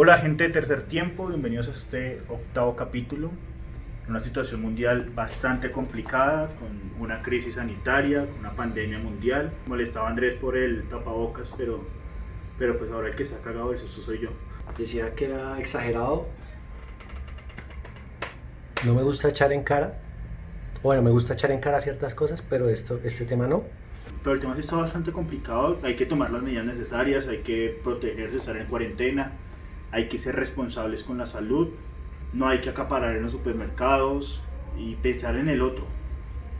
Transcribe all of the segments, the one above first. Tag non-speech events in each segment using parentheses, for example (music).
Hola gente de Tercer Tiempo, bienvenidos a este octavo capítulo. Una situación mundial bastante complicada, con una crisis sanitaria, con una pandemia mundial. Molestaba a Andrés por el tapabocas, pero, pero pues ahora el que se ha cagado eso soy yo. Decía que era exagerado. No me gusta echar en cara. Bueno, me gusta echar en cara ciertas cosas, pero esto, este tema no. Pero el tema sí está bastante complicado, hay que tomar las medidas necesarias, hay que protegerse, estar en cuarentena hay que ser responsables con la salud, no hay que acaparar en los supermercados y pensar en el otro,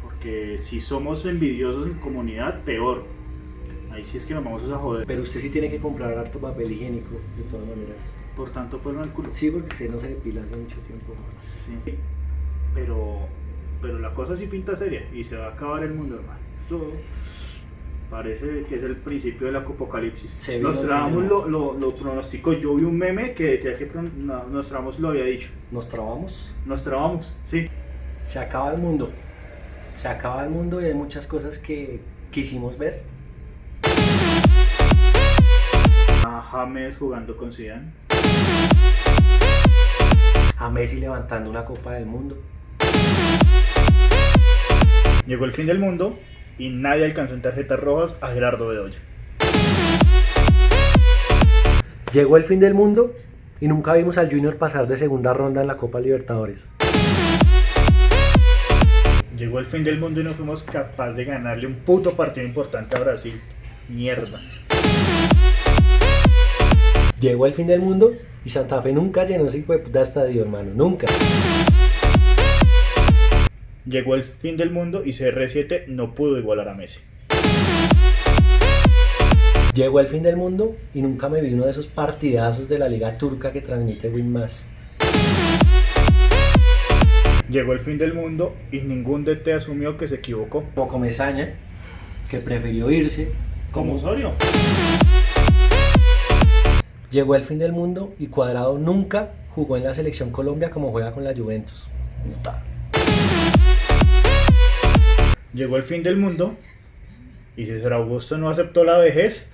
porque si somos envidiosos en comunidad, peor. Ahí sí es que nos vamos a joder. Pero usted sí tiene que comprar harto papel higiénico, de todas maneras. Por tanto, pues el culo. Sí, porque usted no se depila hace mucho tiempo. Sí. Pero, pero la cosa sí pinta seria y se va a acabar el mundo, hermano. Parece que es el principio del apocalipsis. Nostradamus lo, lo, lo pronosticó. Yo vi un meme que decía que Nostradamus lo había dicho. ¿Nos trabamos? Nos trabamos, sí. Se acaba el mundo. Se acaba el mundo y hay muchas cosas que quisimos ver. A James jugando con Zidane. A Messi levantando una copa del mundo. Llegó el fin del mundo y nadie alcanzó en tarjetas rojas a Gerardo Bedoya. Llegó el fin del mundo y nunca vimos al Junior pasar de segunda ronda en la Copa Libertadores. Llegó el fin del mundo y no fuimos capaces de ganarle un puto partido importante a Brasil. Mierda. Llegó el fin del mundo y Santa Fe nunca llenó ese de estadio, hermano. Nunca. Llegó el fin del mundo y CR7 no pudo igualar a Messi. Llegó el fin del mundo y nunca me vi uno de esos partidazos de la liga turca que transmite Winmas. Llegó el fin del mundo y ningún DT asumió que se equivocó. Como Comesaña, que prefirió irse. Como Osorio. Llegó el fin del mundo y Cuadrado nunca jugó en la selección Colombia como juega con la Juventus. Llegó el fin del mundo y César Augusto no aceptó la vejez.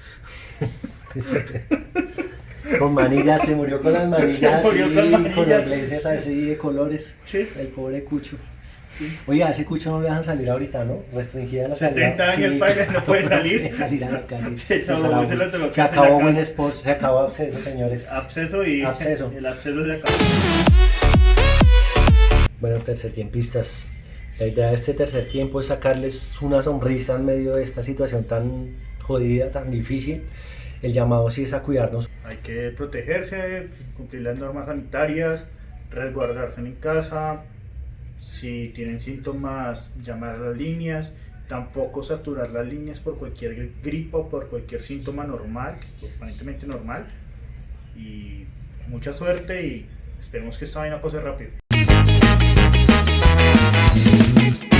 (laughs) con manillas, se murió con las manillas, con, las lentes así de colores. El pobre Cucho. Oiga, ese Cucho no le dejan salir ahorita, ¿no? Restringida la 70 años, padre, (laughs) no puede salir. salir a la calle. (laughs) se, acabó Buen Sports, se acabó Absceso, señores. Absceso y absceso. el absceso se acabó. Bueno, tercer tiempistas, la idea de este tercer tiempo es sacarles una sonrisa en medio de esta situación tan jodida, tan difícil. El llamado sí es a cuidarnos. Hay que protegerse, cumplir las normas sanitarias, resguardarse en casa. Si tienen síntomas, llamar a las líneas. Tampoco saturar las líneas por cualquier gripa o por cualquier síntoma normal, aparentemente normal. Y mucha suerte y esperemos que esta vaina pase rápido. Thank you.